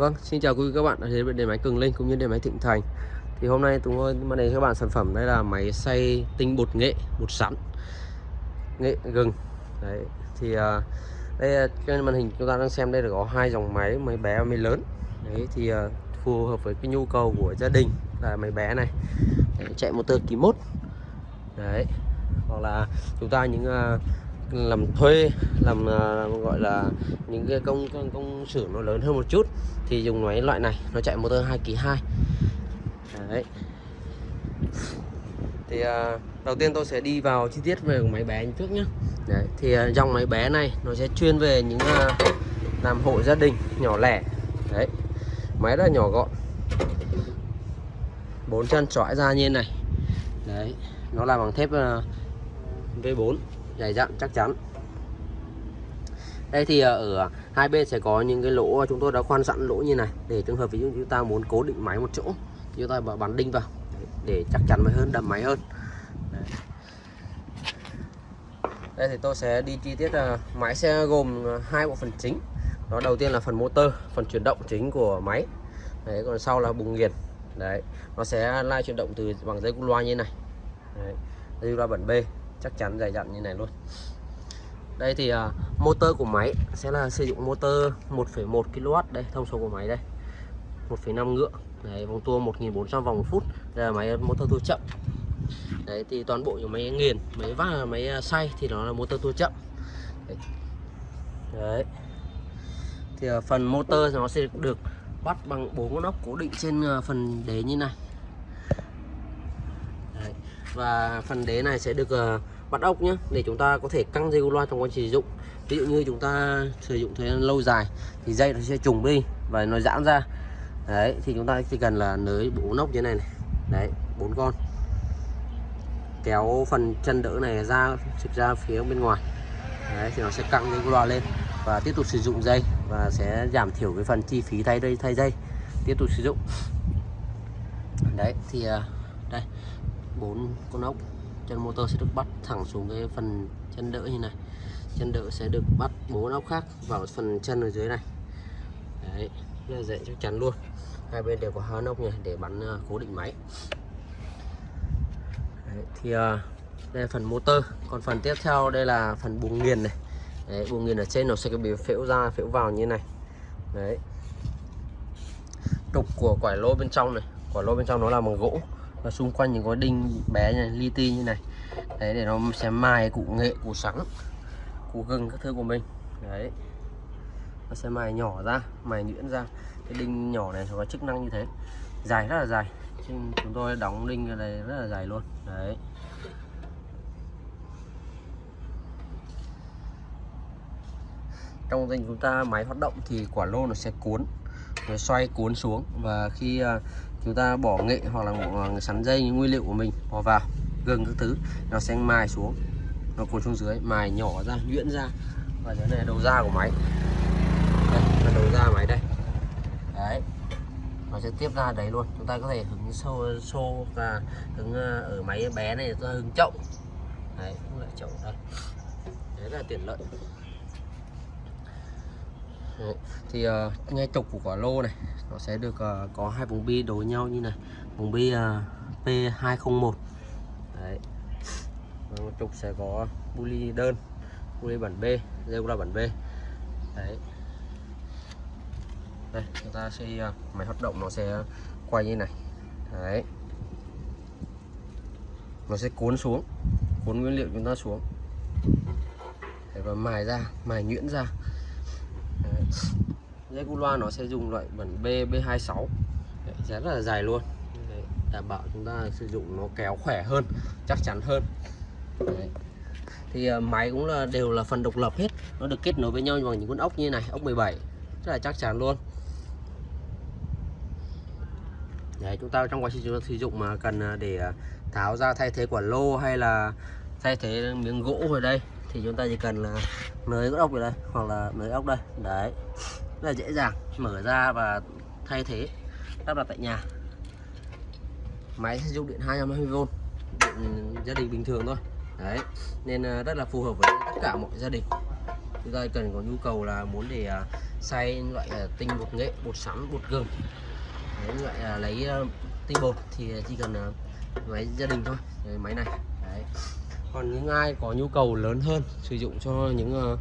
Vâng, xin chào quý vị các bạn đã đến với điện máy Cường Linh cũng như điện máy Thịnh Thành. Thì hôm nay chúng tôi mang đến các bạn sản phẩm đây là máy xay tinh bột nghệ bột sắn nghệ gừng. Đấy, thì à, đây trên màn hình chúng ta đang xem đây là có hai dòng máy, máy bé và máy lớn. Đấy thì à, phù hợp với cái nhu cầu của gia đình là máy bé này. Đấy, chạy motor ký mốt. Đấy. Hoặc là chúng ta những à, làm thuê làm uh, gọi là những cái công công, công xưởng nó lớn hơn một chút thì dùng máy loại này nó chạy motor 2 kỳ 2 đấy. Thì uh, đầu tiên tôi sẽ đi vào chi tiết về máy bé trước nhé đấy thì uh, dòng máy bé này nó sẽ chuyên về những uh, làm hộ gia đình nhỏ lẻ. Đấy máy rất là nhỏ gọn. Bốn chân trọi ra như này. Đấy nó làm bằng thép uh, V4 dày dặn chắc chắn. Đây thì ờ, ở hai bên sẽ có những cái lỗ chúng tôi đã khoan sẵn lỗ như này. Để trường hợp ví dụ chúng ta muốn cố định máy một chỗ, thì chúng ta bắn đinh vào. Để chắc chắn máy hơn đầm máy hơn. Đấy. đây thì tôi sẽ đi chi tiết là máy sẽ gồm ờ, hai bộ phận chính. Đó, đầu tiên là phần motor, phần chuyển động chính của máy. Đấy, còn sau là bùng nghiền. Đấy, nó sẽ lai chuyển động từ bằng dây cu loa như này. Đấy. dây loa bẩn B chắc chắn dày dặn như này luôn. Đây thì uh, motor của máy sẽ là sử dụng motor 1,1 kW. Đây thông số của máy đây. 1,5 ngựa. Đấy, vòng tua 1400 vòng một phút. Đây là máy motor tua chậm. Đấy thì toàn bộ những máy nghiền máy vác, máy à, xay thì nó là motor tua chậm. Đấy, đấy. thì uh, phần motor nó sẽ được bắt bằng bốn con ốc cố định trên uh, phần đế như này. Đấy. và phần đế này sẽ được uh, bắt ốc nhé để chúng ta có thể căng dây loa trong quá trình sử dụng. Ví dụ như chúng ta sử dụng thời gian lâu dài thì dây nó sẽ trùng đi và nó giãn ra. Đấy, thì chúng ta chỉ cần là nới bốn ốc như này này. Đấy, bốn con. Kéo phần chân đỡ này ra, trực ra phía bên ngoài. Đấy, thì nó sẽ căng dây loa lên và tiếp tục sử dụng dây và sẽ giảm thiểu cái phần chi phí thay đây thay dây. Tiếp tục sử dụng. Đấy, thì à, đây, bốn con ốc chân motor sẽ được bắt thẳng xuống cái phần chân đỡ như này. Chân đỡ sẽ được bắt bốn ốc khác vào phần chân ở dưới này. Đấy là dễ chắc chắn luôn. Hai bên đều có hai ốc này để bắn uh, cố định máy. Đấy, thì uh, đây là phần motor. Còn phần tiếp theo đây là phần buồng nghiền này. Đấy, buồng nghiền ở trên nó sẽ bị phễu ra phễu vào như này. Đấy. Trục của quải lô bên trong này. Quả lô bên trong nó là bằng gỗ và xung quanh những cái đinh bé này, li ti như này. Đấy, để nó sẽ mài cụ nghệ cụ sắn cụ gừng các thứ của mình. Đấy. Nó sẽ mài nhỏ ra, mài nhuyễn ra. Cái đinh nhỏ này có chức năng như thế. Dài rất là dài. Chúng tôi đóng đinh này rất là dài luôn. Đấy. Trong dành chúng ta máy hoạt động thì quả lô nó sẽ cuốn, nó xoay cuốn xuống. Và khi à, chúng ta bỏ nghệ hoặc là một ờ, sắn dây những nguyên liệu của mình bỏ vào, gừng các thứ, nó sẽ mài xuống, nó cuốn xuống dưới, mài nhỏ ra, nhuyễn ra. Và cái này là đầu ra của máy. Đây, là đầu ra máy đây. Đấy, nó sẽ tiếp ra đấy luôn. Chúng ta có thể hứng sâu, xô và hứng ờ, ở máy bé này, chúng ta hứng chậu. Đấy, cũng lại chậu đây. Đấy là tiện lợi. Đấy. thì ờ, uh, ngay trục của quả lô này nó sẽ được uh, có hai vùng bi đối nhau như này. Vùng bi ờ, uh, P201 đấy. Và trục sẽ có buli đơn buli bản B dây là bản B. Đấy. Đây chúng ta sẽ uh, máy hoạt động nó sẽ quay như này. Đấy. Nó sẽ cuốn xuống cuốn nguyên liệu chúng ta xuống. Đấy, và mài ra mài nhuyễn ra dây cu loa nó sẽ dùng loại bản B B26 Đấy, rất là dài luôn. Đấy, đảm bảo chúng ta sử dụng nó kéo khỏe hơn chắc chắn hơn. Đấy. thì uh, máy cũng là đều là phần độc lập hết. Nó được kết nối với nhau bằng những con ốc như này ốc 17 rất là chắc chắn luôn. Đấy, chúng ta trong quá trình sử dụng mà cần ờ, để ờ, tháo ra thay thế quả lô hay là thay thế miếng gỗ ở đây thì chúng ta chỉ cần là nới ốc ở đây hoặc là nới ốc đây. Đấy. Rất là dễ dàng. Mở ra và thay thế. Lắp đặt tại nhà. Máy sử dụng điện 220V điện gia đình bình thường thôi. Đấy. Nên à, rất là phù hợp với tất cả mọi gia đình. Chúng ta cần có nhu cầu là muốn để à, xay loại à, tinh bột nghệ bột sắn bột gừng. Đấy, loại lấy tinh bột thì chỉ cần máy gia đình thôi. Đấy, máy này. Đấy còn những ai có nhu cầu lớn hơn sử dụng cho những uh,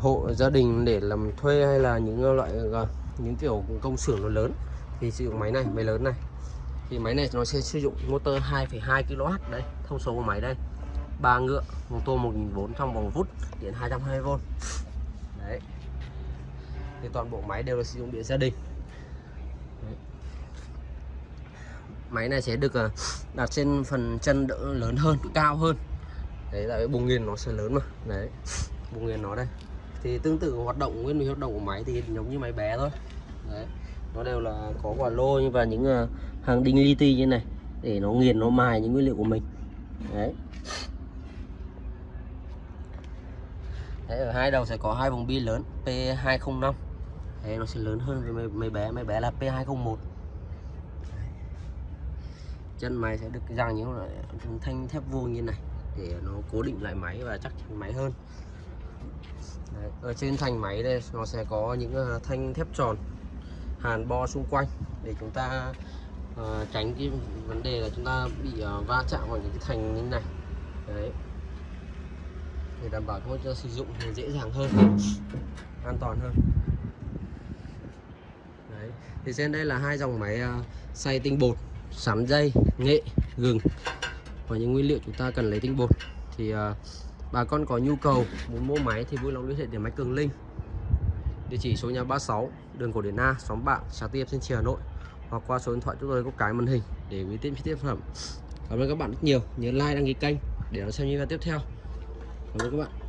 hộ gia đình để làm thuê hay là những ờ, loại uh, những kiểu công xưởng nó lớn thì sử dụng máy này máy lớn này. Thì máy này nó sẽ sử dụng motor 2,2 kW đấy thông số của máy đây. Ba ngựa mô tô 1004 trong vòng phút điện 220V đấy. Thì toàn bộ máy đều là sử dụng điện gia đình đấy máy này sẽ được ờ, đặt trên phần chân đỡ lớn hơn cao hơn. Đấy tại vì bùng nghiền nó sẽ lớn mà. Đấy bùng nghiền nó đây. Thì tương tự hoạt động nguyên lý hoạt động của máy thì giống như máy bé thôi. Đấy nó đều là có quả lô và những ờ, hàng đinh li ti như này để nó nghiền nó mài những nguyên liệu của mình. Đấy. Đấy, ở hai đầu sẽ có hai vòng bi lớn P205 Đấy, nó sẽ lớn hơn với mấy, bé. Mấy bé là P201 chân máy sẽ được dàn những loại thanh thép vuông như này để nó cố định lại máy và chắc chắn máy hơn. Đấy, ở trên thành máy đây nó sẽ có những ờ, thanh thép tròn hàn bo xung quanh để chúng ta uh, tránh cái vấn đề là chúng ta bị uh, va chạm vào những cái thành như này. Đấy. Để đảm bảo cho sử dụng thì dễ dàng hơn an toàn hơn. Đấy. Thì trên đây là hai dòng máy uh, xay tinh bột sắn dây nghệ gừng và những nguyên liệu chúng ta cần lấy tinh bột. Thì uh, bà con có nhu cầu muốn mua máy thì vui lòng liên hệ đến máy Cường Linh. Địa chỉ số nhà 36 đường Cổ Điển A xóm Bạn xã Tiệp trên Hà Nội hoặc qua số điện thoại chúng tôi có cái màn hình để gửi tiếp chi tiết phẩm. Cảm ơn các bạn rất nhiều. Nhớ like đăng ký kênh để đón xem những video tiếp theo. Cảm ơn các bạn.